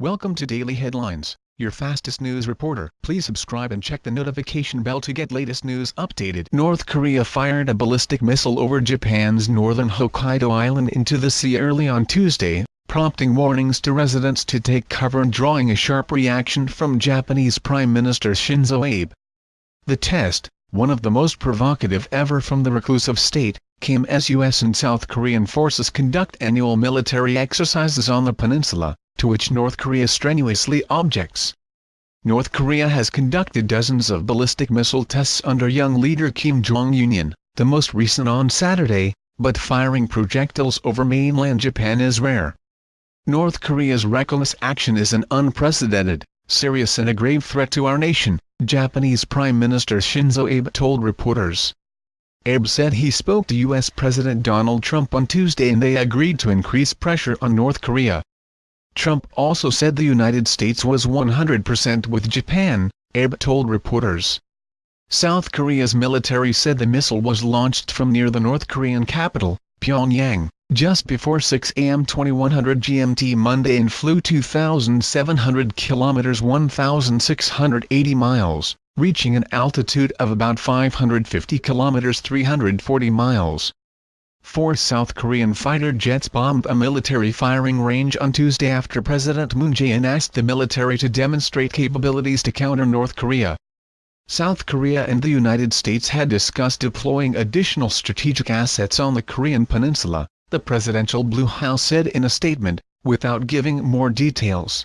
Welcome to Daily Headlines, your fastest news reporter. Please subscribe and check the notification bell to get latest news updated. North Korea fired a ballistic missile over Japan's northern Hokkaido island into the sea early on Tuesday, prompting warnings to residents to take cover and drawing a sharp reaction from Japanese Prime Minister Shinzo Abe. The test, one of the most provocative ever from the reclusive state, came as U.S. and South Korean forces conduct annual military exercises on the peninsula, to which North Korea strenuously objects. North Korea has conducted dozens of ballistic missile tests under young leader Kim Jong-un, the most recent on Saturday, but firing projectiles over mainland Japan is rare. North Korea's reckless action is an unprecedented, serious and a grave threat to our nation, Japanese Prime Minister Shinzo Abe told reporters. Abe said he spoke to U.S. President Donald Trump on Tuesday and they agreed to increase pressure on North Korea, Trump also said the United States was 100% with Japan, Abe told reporters. South Korea's military said the missile was launched from near the North Korean capital, Pyongyang, just before 6 a.m. 2100 GMT Monday and flew 2,700 kilometers 1,680 miles, reaching an altitude of about 550 kilometers 340 miles. Four South Korean fighter jets bombed a military firing range on Tuesday after President Moon Jae-in asked the military to demonstrate capabilities to counter North Korea. South Korea and the United States had discussed deploying additional strategic assets on the Korean peninsula, the presidential Blue House said in a statement, without giving more details.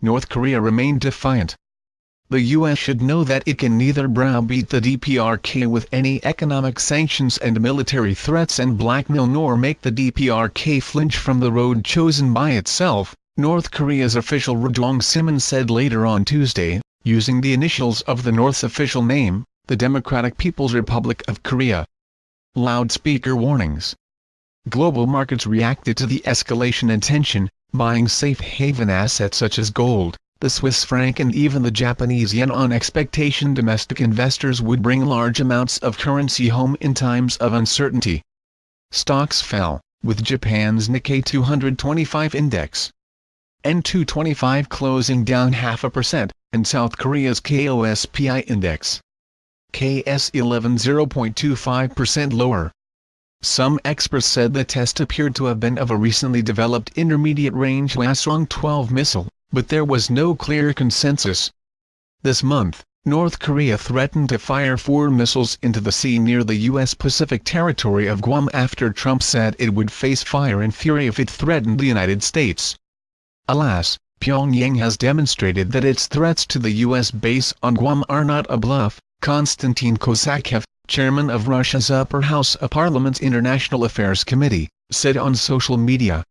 North Korea remained defiant, the U.S. should know that it can neither browbeat the DPRK with any economic sanctions and military threats and blackmail nor make the DPRK flinch from the road chosen by itself, North Korea's official Rodong Sinmun said later on Tuesday, using the initials of the North's official name, the Democratic People's Republic of Korea. Loudspeaker warnings Global markets reacted to the escalation in tension, buying safe haven assets such as gold, the Swiss franc and even the Japanese yen on expectation domestic investors would bring large amounts of currency home in times of uncertainty. Stocks fell, with Japan's Nikkei 225 index N225 closing down half a percent, and South Korea's KOSPI index KS11 0.25% lower. Some experts said the test appeared to have been of a recently developed intermediate-range Hwasong-12 missile, but there was no clear consensus. This month, North Korea threatened to fire four missiles into the sea near the U.S. Pacific territory of Guam after Trump said it would face fire and fury if it threatened the United States. Alas, Pyongyang has demonstrated that its threats to the U.S. base on Guam are not a bluff, Konstantin Kosachev, chairman of Russia's upper house of parliament's International Affairs Committee, said on social media.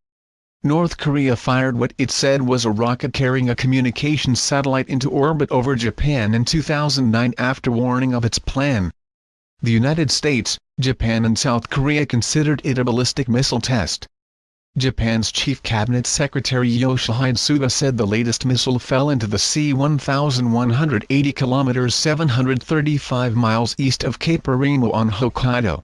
North Korea fired what it said was a rocket carrying a communications satellite into orbit over Japan in 2009 after warning of its plan. The United States, Japan and South Korea considered it a ballistic missile test. Japan's chief cabinet secretary Yoshihide Suga said the latest missile fell into the sea 1,180 kilometers 735 miles east of Cape Erimo on Hokkaido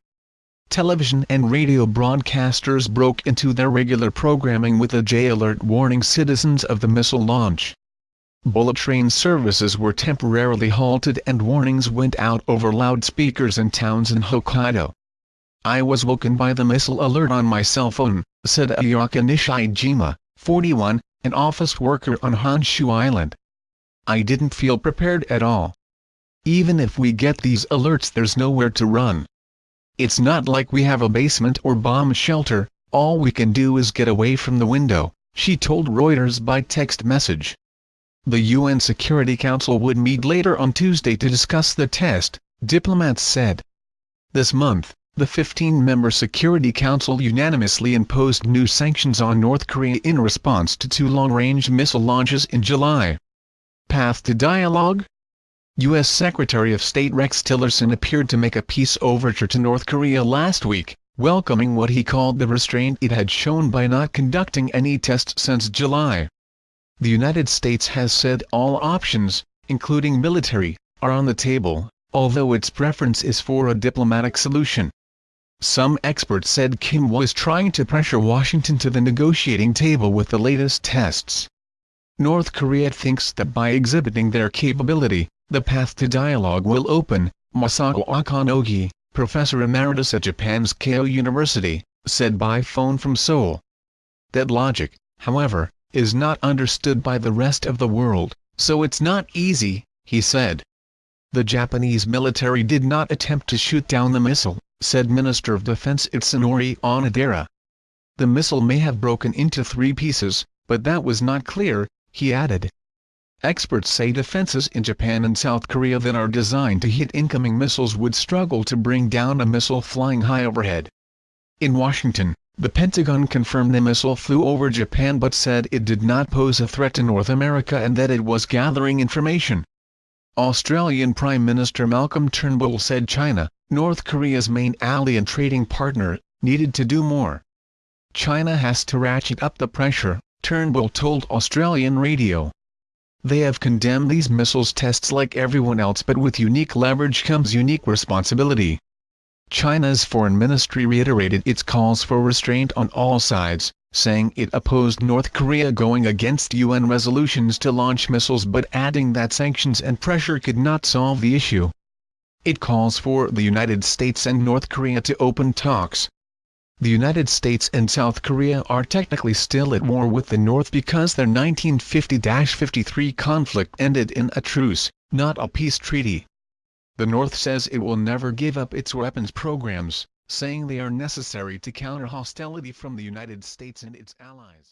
television and radio broadcasters broke into their regular programming with a J-alert warning citizens of the missile launch. Bullet train services were temporarily halted and warnings went out over loudspeakers in towns in Hokkaido. I was woken by the missile alert on my cell phone, said Ayaka Nishijima, 41, an office worker on Honshu Island. I didn't feel prepared at all. Even if we get these alerts there's nowhere to run. It's not like we have a basement or bomb shelter, all we can do is get away from the window, she told Reuters by text message. The UN Security Council would meet later on Tuesday to discuss the test, diplomats said. This month, the 15-member Security Council unanimously imposed new sanctions on North Korea in response to two long-range missile launches in July. Path to dialogue? U.S. Secretary of State Rex Tillerson appeared to make a peace overture to North Korea last week, welcoming what he called the restraint it had shown by not conducting any tests since July. The United States has said all options, including military, are on the table, although its preference is for a diplomatic solution. Some experts said Kim was trying to pressure Washington to the negotiating table with the latest tests. North Korea thinks that by exhibiting their capability, the path to dialogue will open, Masao Okonogi, professor emeritus at Japan's Keio University, said by phone from Seoul. That logic, however, is not understood by the rest of the world, so it's not easy, he said. The Japanese military did not attempt to shoot down the missile, said Minister of Defense Itsunori Onodera. The missile may have broken into three pieces, but that was not clear, he added. Experts say defenses in Japan and South Korea that are designed to hit incoming missiles would struggle to bring down a missile flying high overhead. In Washington, the Pentagon confirmed the missile flew over Japan but said it did not pose a threat to North America and that it was gathering information. Australian Prime Minister Malcolm Turnbull said China, North Korea's main ally and trading partner, needed to do more. China has to ratchet up the pressure, Turnbull told Australian radio. They have condemned these missiles tests like everyone else but with unique leverage comes unique responsibility. China's foreign ministry reiterated its calls for restraint on all sides, saying it opposed North Korea going against UN resolutions to launch missiles but adding that sanctions and pressure could not solve the issue. It calls for the United States and North Korea to open talks, the United States and South Korea are technically still at war with the North because their 1950-53 conflict ended in a truce, not a peace treaty. The North says it will never give up its weapons programs, saying they are necessary to counter hostility from the United States and its allies.